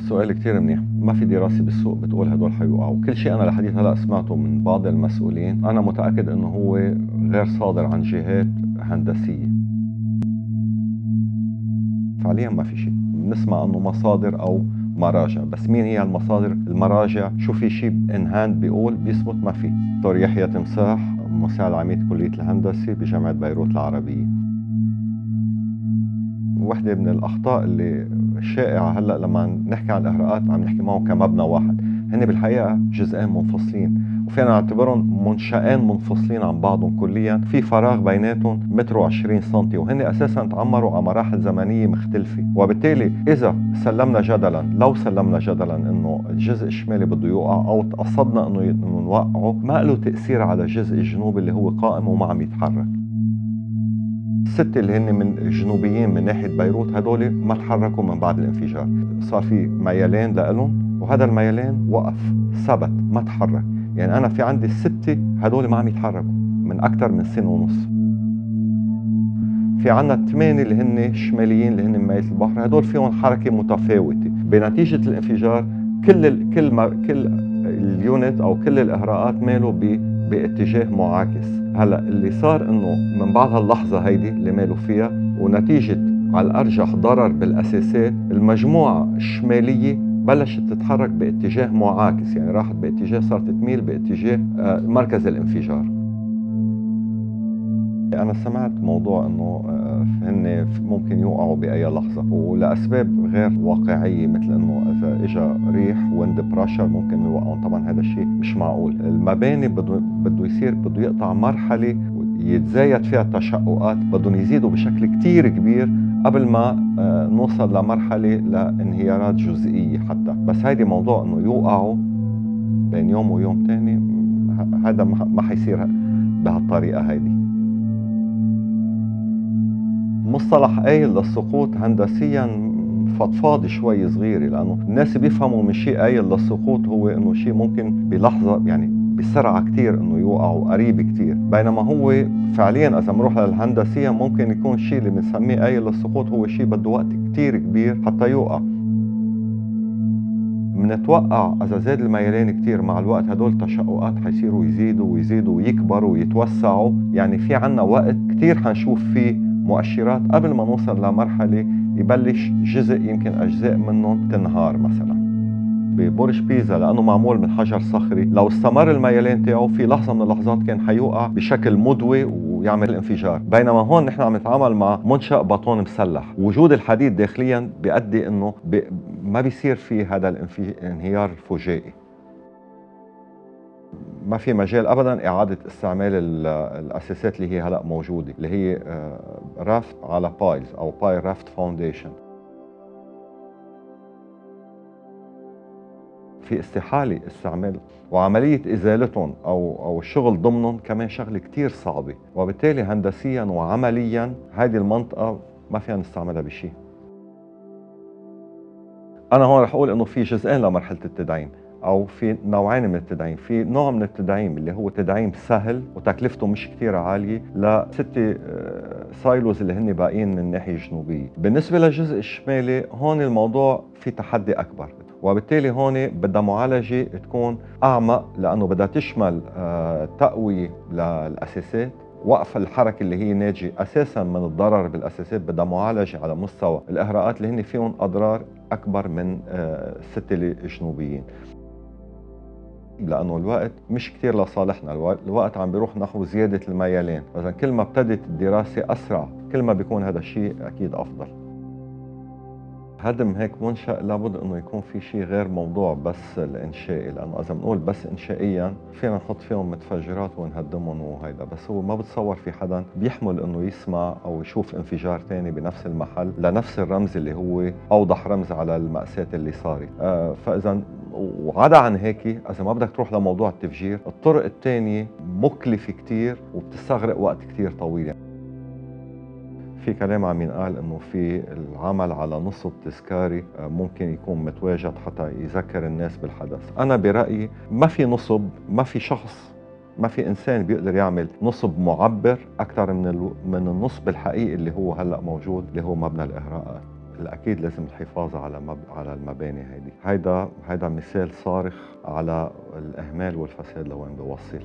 سؤال كتير منيح. ما في دراسة بالسوق بتقول هدول حيوقعوا. كل شيء أنا لحديث هلأ سمعته من بعض المسؤولين. أنا متأكد أنه هو غير صادر عن جهات هندسية. فعليا ما في شيء. بنسمع أنه مصادر أو مراجع بس مين هي المصادر؟ المراجع. شو في شيء ان هاند بيقول؟ بيثبت ما في. دكتور يحيى تمساح مساعد عميد كلية الهندسة بجامعة بيروت العربية. وحدة من الأخطاء اللي شائعة هلأ لما نحكي عن الإهراءات عم نحكي معهم كمبنى واحد. هن بالحقيقة جزئين منفصلين وفينا نعتبرهم منشأين منفصلين عن بعضهم كليا. في فراغ بيناتهم متر و20 سم وهن أساسا تعمروا على مراحل زمنية مختلفة. وبالتالي إذا سلمنا جدلا لو سلمنا جدلا إنه الجزء الشمالي بده يوقع أو تقصدنا إنه نوقعه ما له تأثير على الجزء الجنوبي اللي هو قائم وما عم يتحرك. الستة اللي هن من الجنوبيين من ناحية بيروت هدول ما تحركوا من بعد الانفجار. صار في ميلان لهم وهذا الميلان وقف ثبت ما تحرك. يعني أنا في عندي السته هدول ما عم يتحركوا من أكثر من سنة ونص. في عندنا الثمانيه اللي هن شماليين اللي هن مية البحر هدول فيهم حركة متفاوتة. بنتيجة الانفجار كل ال كل ما كل اليونت أو كل الإهراءات مالوا باتجاه معاكس. هلا اللي صار إنه من بعد هاللحظة هيدي اللي مالوا فيها ونتيجة على الارجح ضرر بالاساسات المجموعة الشمالية بلشت تتحرك باتجاه معاكس يعني راحت باتجاه صارت تميل باتجاه آه، مركز الانفجار. أنا سمعت موضوع إنه آه، هن ممكن يوقعوا بأي لحظة ولأسباب غير واقعية مثل إنه إذا إجا ريح ويند براشر ممكن يوقعوا طبعا هذا الشيء مش معقول. المباني بده بده يصير بده يقطع مرحلة يتزايد فيها التشققات بدهم يزيدوا بشكل كتير كبير قبل ما آه، نوصل لمرحلة لانهيارات جزئية حتى. بس هيدي موضوع إنه يوقعوا بين يوم ويوم تاني هذا ما حيصير بهالطريقة هيدي. مصطلح قايل للسقوط هندسيا فضفاض شوي صغيرة لأنه الناس بيفهموا من شيء قايل للسقوط هو إنه شيء ممكن بلحظة يعني بسرعة كتير إنه يوقعوا قريب كتير. بينما هو فعليا إذا بنروح للهندسية ممكن يكون الشيء اللي بنسميه قايل للسقوط هو شيء بده وقت كتير كبير حتى يوقع. منتوقع إذا زاد الميلان كتير مع الوقت هدول التشققات حيصيروا يزيدوا ويزيدوا ويكبروا ويتوسعوا. يعني في عنا وقت كتير حنشوف فيه مؤشرات قبل ما نوصل لمرحلة يبلش جزء يمكن أجزاء منهم تنهار مثلا. ببرج بيزا لأنه معمول من حجر صخري. لو استمر الميلان تاعه في لحظة من اللحظات كان حيوقع بشكل مدوي ويعمل انفجار. بينما هون نحن عم نتعامل مع منشأ بطون مسلح. وجود الحديد داخليا بيؤدي إنه بي ما بيصير في هذا الانهيار الفجائي ما في مجال ابدا إعادة استعمال الأساسات اللي هي هلأ موجودة اللي هي raft آه، على piles أو by raft foundation في استحالة استعمال وعملية إزالتهم أو أو الشغل ضمنهم كمان شغلة كثير صعبة وبالتالي هندسيا وعمليا هذه المنطقة ما فينا نستعملها بشيء. أنا هون رح أقول إنه في جزئين لمرحلة التدعيم. أو في نوعين من التدعيم. في نوع من التدعيم اللي هو تدعيم سهل وتكلفته مش كثير عالية لستة سايلوز آه، اللي هن باقيين من الناحيه الجنوبيه بالنسبة للجزء الشمالي هون الموضوع في تحدي أكبر. وبالتالي هون بدها معالجة تكون أعمق لأنه بدها تشمل آه، تقوية للأساسات. وقف الحركة اللي هي ناتجة أساسا من الضرر بالأساسات بدها معالجة على مستوى الإهراءات اللي هن فيهم أضرار أكبر من آه، الستة الجنوبيين. لأنه الوقت مش كثير لصالحنا. الوقت عم بيروح نحو زيادة الميلان إذا كل ما ابتدت الدراسة أسرع كل ما بيكون هذا الشيء أكيد أفضل. هدم هيك منشأ لابد إنه يكون في شيء غير موضوع بس الانشائي لأنه اذا بنقول بس انشائيا فينا نحط فيهم متفجرات ونهدمهم وهيدا. بس هو ما بتصور في حدا بيحمل إنه يسمع أو يشوف انفجار ثاني بنفس المحل لنفس الرمز اللي هو أوضح رمز على المأساة اللي صارت. آه فاذا وعدا عن هيك إذا ما بدك تروح لموضوع التفجير الطرق الثانية مكلفة كثير وبتستغرق وقت كثير طويل. يعني في كلام عم ينقال إنه في العمل على نصب تذكاري آه، ممكن يكون متواجد حتى يذكر الناس بالحدث. أنا برأيي ما في نصب ما في شخص ما في إنسان بيقدر يعمل نصب معبر أكثر من من النصب الحقيقي اللي هو هلأ موجود اللي هو مبنى الاهراءات الأكيد لازم الحفاظ على مب... على المباني هيدي. هيدا هيدا مثال صارخ على الإهمال والفساد لوين بيوصل.